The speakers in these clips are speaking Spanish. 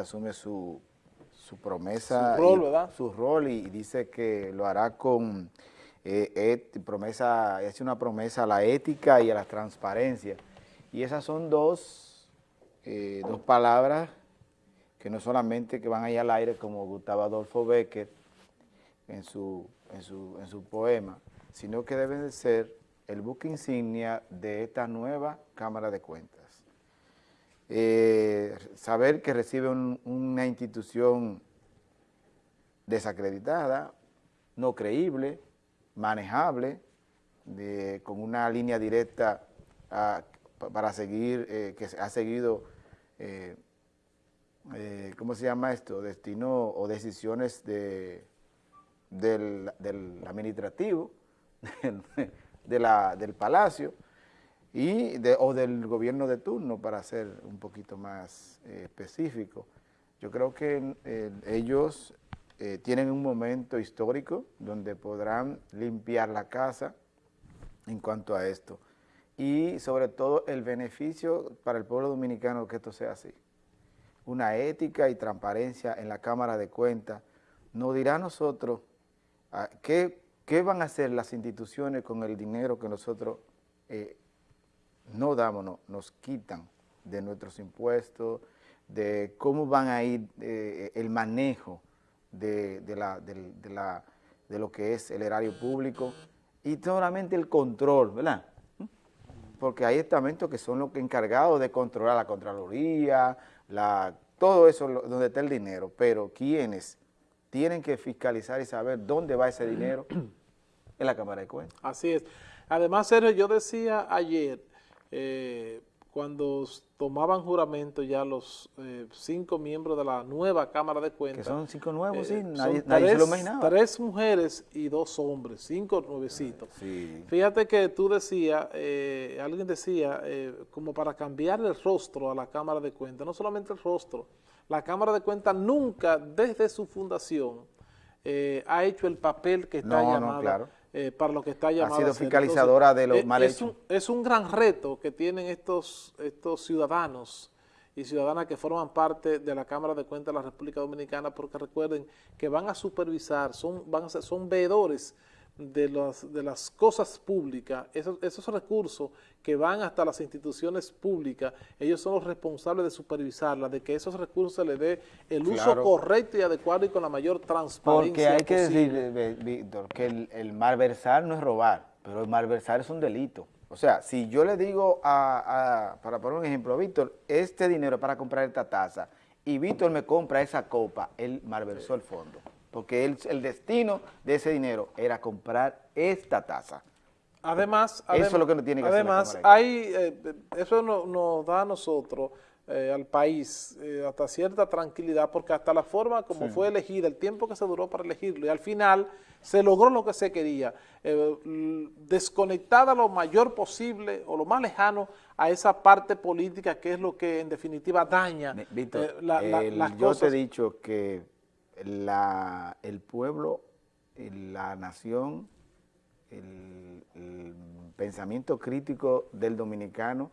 Asume su, su promesa. Su rol, y, ¿verdad? Su rol y, dice que lo hará con eh, promesa, es una promesa a la ética y a la transparencia. Y esas son dos, eh, dos palabras que no solamente que van ahí al aire como Gustavo Adolfo Becker en su, en su, en su poema, sino que deben de ser el buque insignia de esta nueva Cámara de Cuentas. Eh, saber que recibe una institución desacreditada, no creíble, manejable, con una línea directa para seguir, eh, que ha seguido, eh, ¿cómo se llama esto?, destino o decisiones de, del, administrativo, del palacio, y de, o del gobierno de turno, para ser un poquito más eh, específico. Yo creo que eh, ellos eh, tienen un momento histórico donde podrán limpiar la casa en cuanto a esto. Y sobre todo el beneficio para el pueblo dominicano que esto sea así. Una ética y transparencia en la Cámara de Cuentas nos dirá a nosotros ah, qué, qué, van a hacer las instituciones con el dinero que nosotros no damos, nos quitan de nuestros impuestos, de cómo van a ir eh, el manejo de, la, de, lo que es el erario público y solamente el control, ¿verdad? Porque hay estamentos que son los encargados de controlar la Contraloría, la, todo eso donde está el dinero, pero quienes tienen que fiscalizar y saber dónde va ese dinero en la Cámara de Cuentas. Así es. Además, Sergio, yo decía ayer eh, cuando tomaban juramento ya los eh, cinco miembros de la nueva Cámara de Cuentas. Que son cinco nuevos, sí, eh, nadie, nadie se lo imaginaba. Tres mujeres y dos hombres, cinco nuevecitos. Fíjate que tú decías, alguien decía, como para cambiar el rostro a la Cámara de Cuentas, no solamente el rostro, la Cámara de Cuentas nunca, desde su fundación, ha hecho el papel que está llamado claro eh, para lo que está llamado. Ha sido fiscalizadora de los eh, mal es Un, es un gran reto que tienen estos, estos ciudadanos y ciudadanas que forman parte de la Cámara de Cuentas de la República Dominicana, porque recuerden que van a supervisar, son, van a ser, son veedores de, los, de las cosas públicas, esos, esos recursos que van hasta las instituciones públicas, ellos son los responsables de supervisarlas, de que esos recursos se les dé el uso correcto y adecuado y con la mayor transparencia Porque hay que decir, Víctor, que el, el malversar no es robar, pero el malversar es un delito. O sea, si yo le digo, a, para poner un ejemplo, Víctor, este dinero para comprar esta taza, y Víctor me compra esa copa, él malversó el fondo porque el destino de ese dinero era comprar esta taza. Además, eso es lo que no tiene que además, hay, eh, eso nos, da a nosotros, eh, al país, eh, hasta cierta tranquilidad, porque hasta la forma como fue elegida, el tiempo que se duró para elegirlo, y al final se logró lo que se quería, desconectada lo mayor posible o lo más lejano a esa parte política que es lo que en definitiva daña Víctor, las yo te he dicho que la, el pueblo, la nación, el, pensamiento crítico del dominicano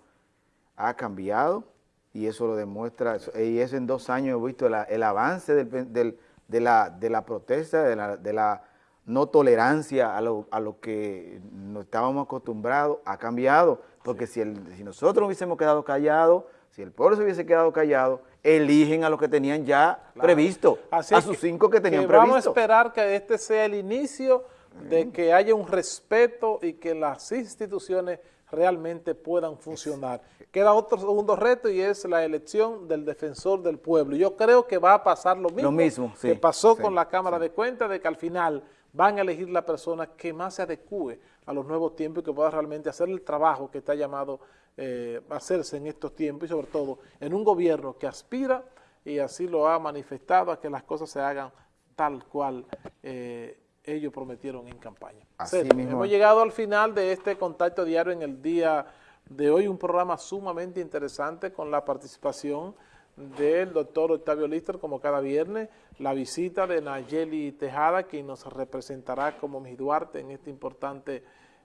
ha cambiado y eso lo demuestra, y eso en dos años he visto el avance del, de, la, de la protesta, de la, de la no tolerancia a lo, a lo que no estábamos acostumbrados, ha cambiado, porque si, el, si nosotros hubiésemos quedado callados, si el pueblo se hubiese quedado callado, eligen a los que tenían ya previsto, a sus cinco que tenían previsto. Vamos a esperar que este sea el inicio de que haya un respeto y que las instituciones realmente puedan funcionar. Queda otro segundo reto y es la elección del defensor del pueblo. Yo creo que va a pasar lo mismo, que pasó con la Cámara de Cuentas, de que al final van a elegir la persona que más se adecue a los nuevos tiempos y que pueda realmente hacer el trabajo que está llamado eh, hacerse en estos tiempos y sobre todo en un gobierno que aspira y así lo ha manifestado a que las cosas se hagan tal cual eh, ellos prometieron en campaña. Hemos llegado al final de este contacto diario en el día de hoy, un programa sumamente interesante con la participación del doctor Octavio Lister, como cada viernes, la visita de Nayeli Tejada, quien nos representará como Miss Duarte en este importante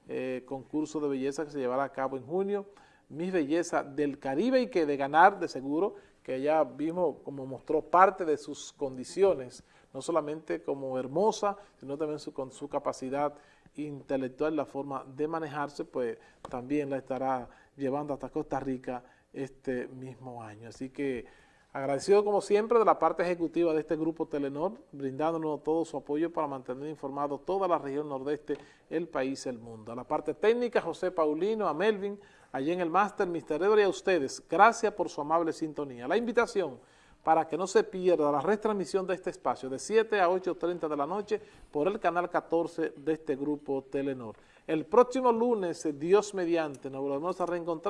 eh, concurso de belleza que se llevará a cabo en junio, Miss Belleza del Caribe y que de ganar, de seguro, que ya vimos como mostró parte de sus condiciones, no solamente como hermosa, sino también con su capacidad intelectual, la forma de manejarse, pues también la estará llevando hasta Costa Rica este mismo año. Así que agradecido como siempre de la parte ejecutiva de este grupo Telenor, brindándonos todo su apoyo para mantener informado toda la región nordeste, el país, el mundo. A la parte técnica, José Paulino, a Melvin, allí en el máster, Mr. Edward y a ustedes, gracias por su amable sintonía. La invitación para que no se pierda la retransmisión de este espacio de 7 a 8.30 de la noche por el canal 14 de este grupo Telenor. El próximo lunes, Dios mediante, nos volvemos a reencontrar.